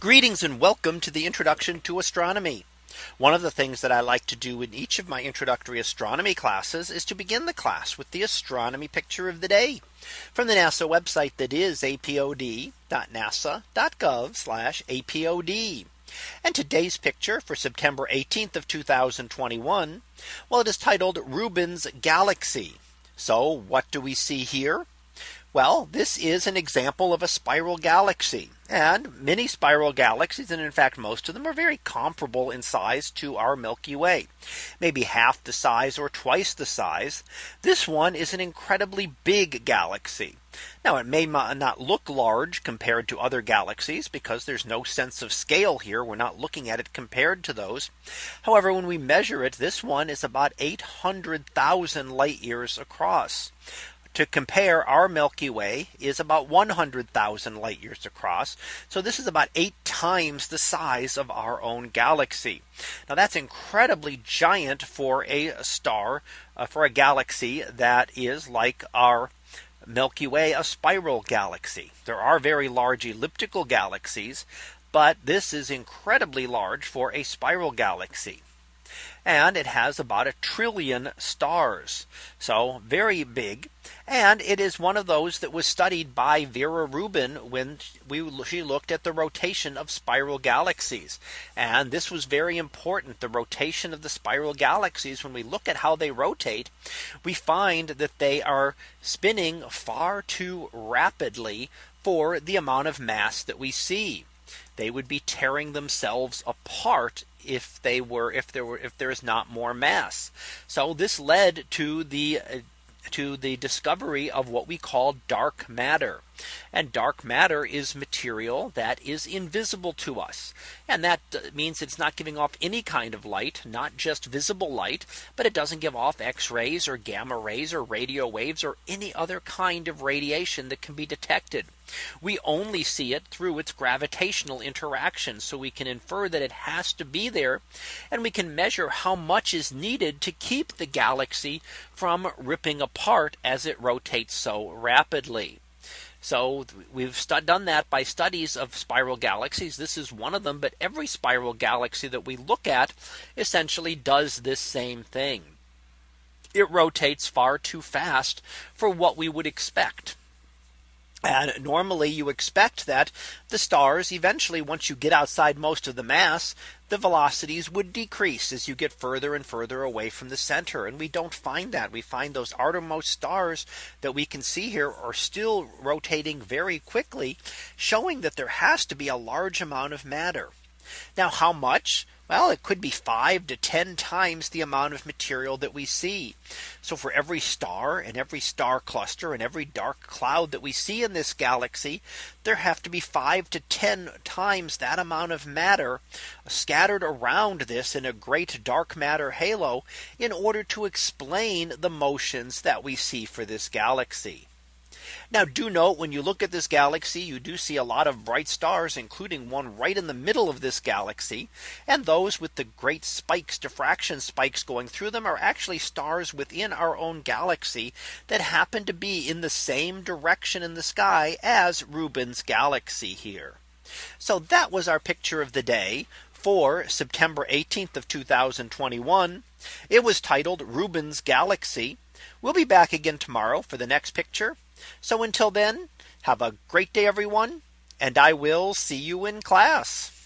Greetings and welcome to the introduction to astronomy. One of the things that I like to do in each of my introductory astronomy classes is to begin the class with the astronomy picture of the day from the NASA website that is apod.nasa.gov apod. And today's picture for September 18th of 2021. Well, it is titled Rubin's Galaxy. So what do we see here? Well, this is an example of a spiral galaxy and many spiral galaxies. And in fact, most of them are very comparable in size to our Milky Way, maybe half the size or twice the size. This one is an incredibly big galaxy. Now it may not look large compared to other galaxies because there's no sense of scale here. We're not looking at it compared to those. However, when we measure it, this one is about 800,000 light years across to compare our Milky Way is about 100,000 light years across. So this is about eight times the size of our own galaxy. Now that's incredibly giant for a star uh, for a galaxy that is like our Milky Way, a spiral galaxy. There are very large elliptical galaxies, but this is incredibly large for a spiral galaxy and it has about a trillion stars. So very big. And it is one of those that was studied by Vera Rubin when we she looked at the rotation of spiral galaxies. And this was very important. The rotation of the spiral galaxies when we look at how they rotate, we find that they are spinning far too rapidly for the amount of mass that we see they would be tearing themselves apart if they were if there were if there is not more mass. So this led to the uh, to the discovery of what we call dark matter. And dark matter is material that is invisible to us. And that uh, means it's not giving off any kind of light, not just visible light, but it doesn't give off X rays or gamma rays or radio waves or any other kind of radiation that can be detected. We only see it through its gravitational interaction. So we can infer that it has to be there. And we can measure how much is needed to keep the galaxy from ripping apart as it rotates so rapidly. So we've done that by studies of spiral galaxies. This is one of them. But every spiral galaxy that we look at essentially does this same thing. It rotates far too fast for what we would expect. And normally you expect that the stars eventually once you get outside most of the mass, the velocities would decrease as you get further and further away from the center. And we don't find that we find those outermost stars that we can see here are still rotating very quickly, showing that there has to be a large amount of matter. Now how much? Well, it could be five to 10 times the amount of material that we see. So for every star and every star cluster and every dark cloud that we see in this galaxy, there have to be five to 10 times that amount of matter scattered around this in a great dark matter halo in order to explain the motions that we see for this galaxy. Now do note when you look at this galaxy, you do see a lot of bright stars, including one right in the middle of this galaxy. And those with the great spikes, diffraction spikes going through them are actually stars within our own galaxy that happen to be in the same direction in the sky as Rubin's galaxy here. So that was our picture of the day for September 18th of 2021. It was titled Rubin's Galaxy. We'll be back again tomorrow for the next picture. So until then, have a great day, everyone. And I will see you in class.